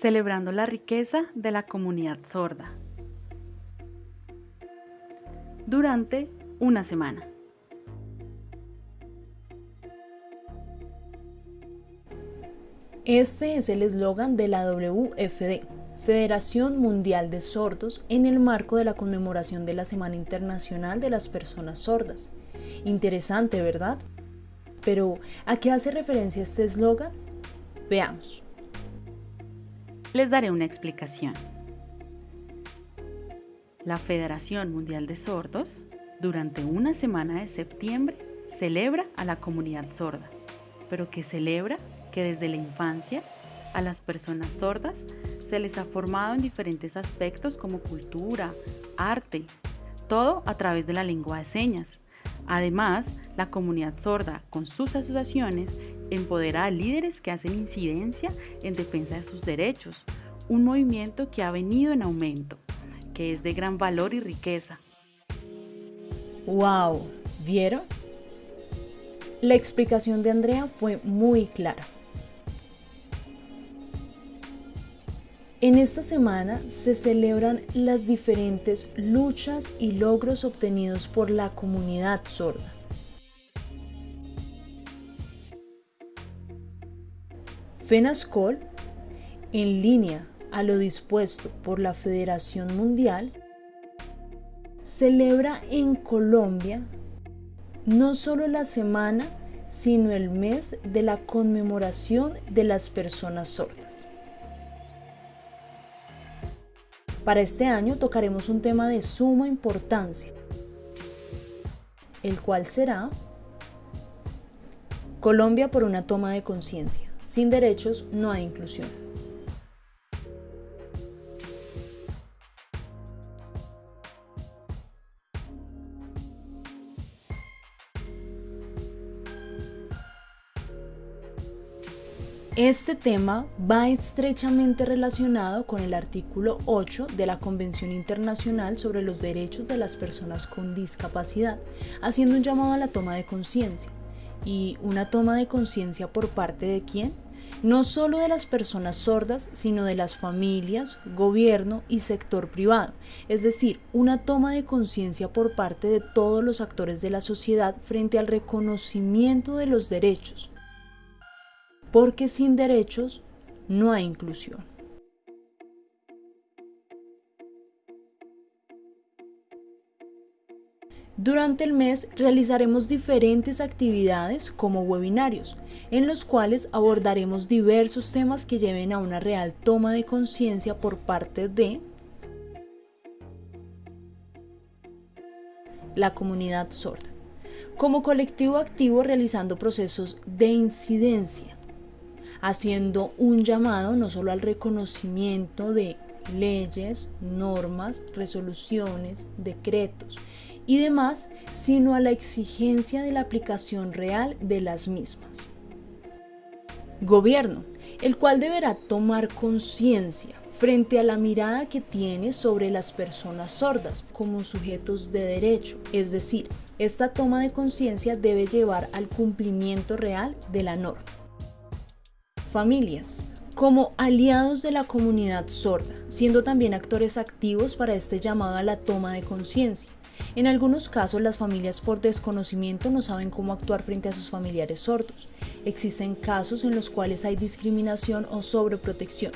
celebrando la riqueza de la comunidad sorda. Durante una semana. Este es el eslogan de la WFD, Federación Mundial de Sordos, en el marco de la conmemoración de la Semana Internacional de las Personas Sordas. Interesante, ¿verdad? Pero, ¿a qué hace referencia este eslogan? Veamos. Les daré una explicación. La Federación Mundial de Sordos, durante una semana de septiembre, celebra a la comunidad sorda, pero que celebra que desde la infancia a las personas sordas se les ha formado en diferentes aspectos como cultura, arte, todo a través de la lengua de señas. Además, la comunidad sorda, con sus asociaciones, empodera a líderes que hacen incidencia en defensa de sus derechos, un movimiento que ha venido en aumento, que es de gran valor y riqueza. ¡Wow! ¿Vieron? La explicación de Andrea fue muy clara. En esta semana se celebran las diferentes luchas y logros obtenidos por la comunidad sorda. FENASCOL, en línea a lo dispuesto por la Federación Mundial, celebra en Colombia no solo la semana, sino el mes de la conmemoración de las personas sordas. Para este año tocaremos un tema de suma importancia, el cual será Colombia por una toma de conciencia. Sin derechos no hay inclusión. Este tema va estrechamente relacionado con el artículo 8 de la Convención Internacional sobre los Derechos de las Personas con Discapacidad, haciendo un llamado a la toma de conciencia. ¿Y una toma de conciencia por parte de quién? No solo de las personas sordas, sino de las familias, gobierno y sector privado, es decir, una toma de conciencia por parte de todos los actores de la sociedad frente al reconocimiento de los derechos, porque sin derechos no hay inclusión. Durante el mes realizaremos diferentes actividades como webinarios, en los cuales abordaremos diversos temas que lleven a una real toma de conciencia por parte de la comunidad sorda, como colectivo activo realizando procesos de incidencia, haciendo un llamado no solo al reconocimiento de leyes, normas, resoluciones, decretos y demás, sino a la exigencia de la aplicación real de las mismas. Gobierno, el cual deberá tomar conciencia frente a la mirada que tiene sobre las personas sordas como sujetos de derecho, es decir, esta toma de conciencia debe llevar al cumplimiento real de la norma familias como aliados de la comunidad sorda, siendo también actores activos para este llamado a la toma de conciencia. En algunos casos las familias por desconocimiento no saben cómo actuar frente a sus familiares sordos. Existen casos en los cuales hay discriminación o sobreprotección.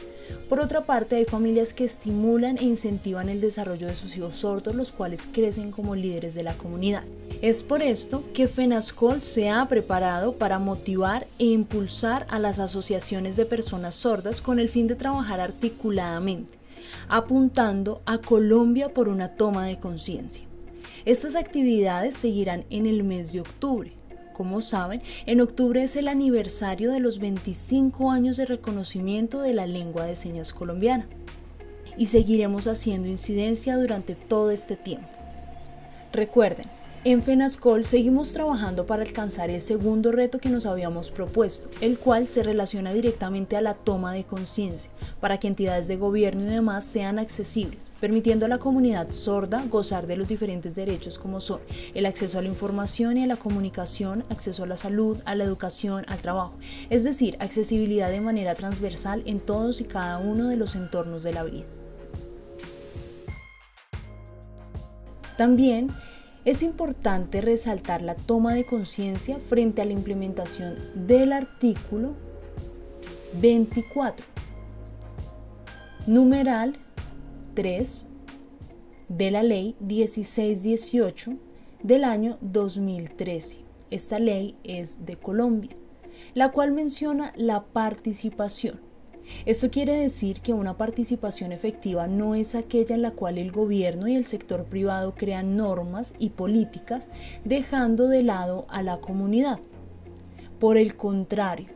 Por otra parte, hay familias que estimulan e incentivan el desarrollo de sus hijos sordos, los cuales crecen como líderes de la comunidad. Es por esto que FENASCOL se ha preparado para motivar e impulsar a las asociaciones de personas sordas con el fin de trabajar articuladamente, apuntando a Colombia por una toma de conciencia. Estas actividades seguirán en el mes de octubre. Como saben, en octubre es el aniversario de los 25 años de reconocimiento de la lengua de señas colombiana. Y seguiremos haciendo incidencia durante todo este tiempo. Recuerden, En FENASCOL seguimos trabajando para alcanzar el segundo reto que nos habíamos propuesto, el cual se relaciona directamente a la toma de conciencia, para que entidades de gobierno y demás sean accesibles, permitiendo a la comunidad sorda gozar de los diferentes derechos como son el acceso a la información y a la comunicación, acceso a la salud, a la educación, al trabajo, es decir, accesibilidad de manera transversal en todos y cada uno de los entornos de la vida. También es importante resaltar la toma de conciencia frente a la implementación del artículo 24, numeral 3 de la ley 1618 del año 2013. Esta ley es de Colombia, la cual menciona la participación esto quiere decir que una participación efectiva no es aquella en la cual el gobierno y el sector privado crean normas y políticas dejando de lado a la comunidad. Por el contrario,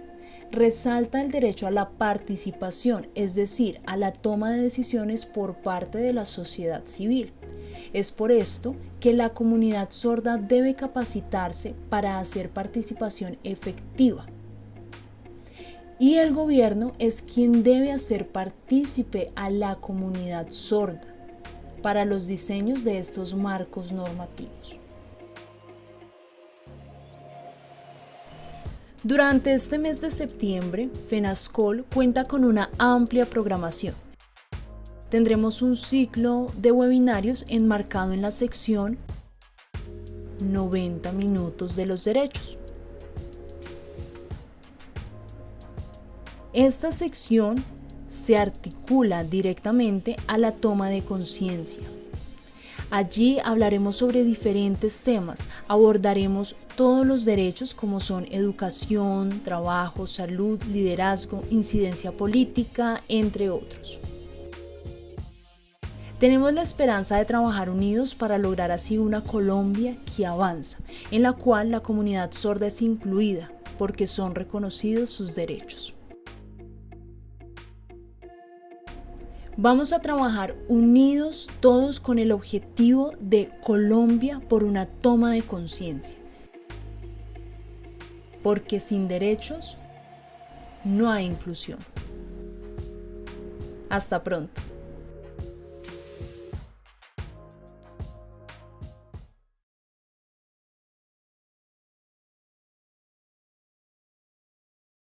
resalta el derecho a la participación, es decir, a la toma de decisiones por parte de la sociedad civil. Es por esto que la comunidad sorda debe capacitarse para hacer participación efectiva y el gobierno es quien debe hacer partícipe a la comunidad sorda para los diseños de estos marcos normativos. Durante este mes de septiembre, FENASCOL cuenta con una amplia programación. Tendremos un ciclo de webinarios enmarcado en la sección 90 minutos de los derechos Esta sección se articula directamente a la toma de conciencia. Allí hablaremos sobre diferentes temas, abordaremos todos los derechos como son educación, trabajo, salud, liderazgo, incidencia política, entre otros. Tenemos la esperanza de trabajar unidos para lograr así una Colombia que avanza, en la cual la comunidad sorda es incluida porque son reconocidos sus derechos. Vamos a trabajar unidos todos con el objetivo de Colombia por una toma de conciencia. Porque sin derechos no hay inclusión. Hasta pronto.